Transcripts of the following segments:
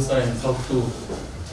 science up to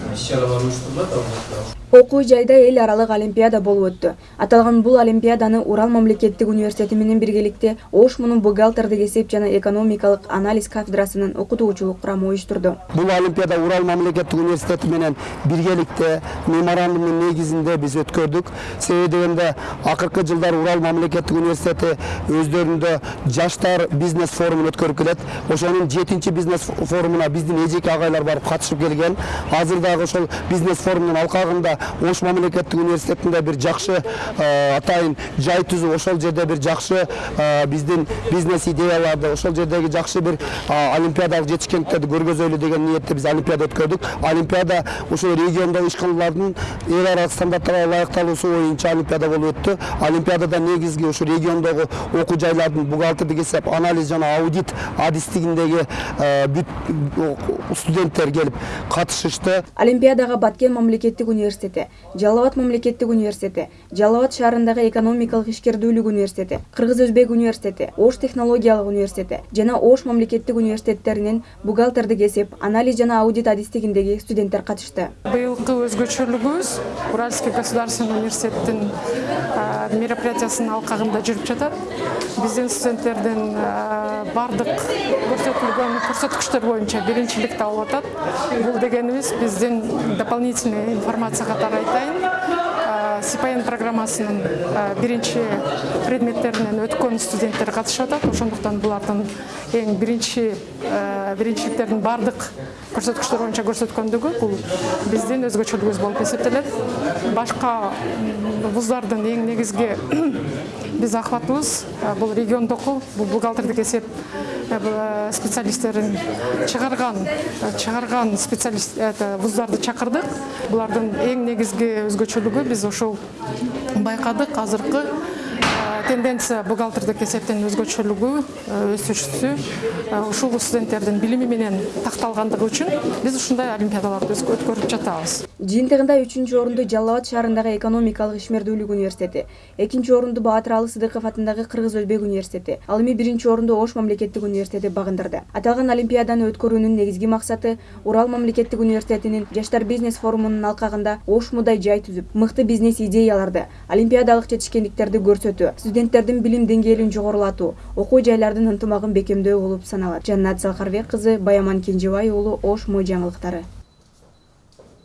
алматыда окуу жайда эл аралык олимпиада болуп өттү аталган бул олимпиаданы урал мамлекеттик университети менен биргеликте ош мунун бухгалтердик эсеп жана экономикалык анализ кафедрасынын окутуучулук курамы уюштурду бул олимпиада урал мамлекеттик университети менен биргеликте меморандумдун негизинде биз өткөрдүк себеби дегенде акыркы жылдары урал мамлекеттик университети өздөрүндө жаштар бизнес форумун өткөрүп келет. Ошонун жетинчи бизнес форумуна биздин эжеке агайлар барып катышып келген. Азыр дагы ошол бизнес форумдун алкагында ош мамлекеттик университетинде бир жакшы атайын жай түзүп ошол жерде бир жакшы биздин бизнес идеяларды ошол жердеги жакшы бир олимпиадалык жетишкендиктерди көргөзөлү деген ниетте биз олимпиада өткөрдүк. Олимпиада ошол региондогу ишканалардын эл аралык стандарттарга ылайыкталуусу боюнча олимпиада болуп өттү. Олимпиадада негизги ушу региондогу окуу жайлардын бухгалтердик эсеп анализ жана аудит адистигиндеги бүт студенттер келип катышышты. Олимпиадага баткен мамлекеттик университети жалал абад мамлекеттик университети жалал абад шаарындагы экономикалык ишкердүүлүк университети кыргыз өзбек университети ош технологиялык университети жана ош мамлекеттик университеттеринин бухгалтердик эсеп анализ жана аудит адистигиндеги студенттер катышты. Быйылкы өзгөчөлүгүбүз уральский государственный университеттин мероприятиясынын алкагында жүрүп жатат. Биздин студенттердин баардык көрсөтүлгөн көрсөткүчтөр боюнча биринчиликти алып атат. Бул дегенибиз биздин дополнительный информация катары айтайын сипаян программасынын биринчи предметтеринен өткөн студенттер катышып атат ошондуктан булардын эң биринчи биринчиликтердин баардык көрсөткүчтөр боюнча көрсөткөндүгү бул биздин өзгөчөлүгүбүз болуп эсептелет башка вуздардын эң негизги биз акыбатыбыз бул региондоку бул бухгалтердик эсеп специалисттерин чыгарган чыгарган специалист вуздарды чакырдык булардын эң негизги өзгөчөлүгү биз ошол байкадык азыркы тенденция бухгалтердик эсептин өзгөчөлүгү өсүшү ушул студенттердин билими менен такталгандыгы үчүн биз ушундай олимпиадаларды өткөрүп жатабыз. Жыйынтыгында үчүнчү орунду жалал абад шаарындагы экономикалык ишмердүүлүк университети экинчи орунду баатыр алы сыдыков атындагы кыргыз өзбек университети ал эми биринчи орунду ош мамлекеттик университети багындырды. Аталган олимпиаданы өткөрүүнүн негизги максаты урал мамлекеттик университетинин жаштар бизнес форумунун алкагында ош мудай жай түзүп мыкты бизнес идеяларды олимпиадалык жетишкендиктерди студенттердин билим деңгээлин жогорулатуу окуу жайлардын ынтымагын бекемдөө болуп саналат. Жаннат залкарбек кызы баяман кенжебай уулу ош мо жаңылыктары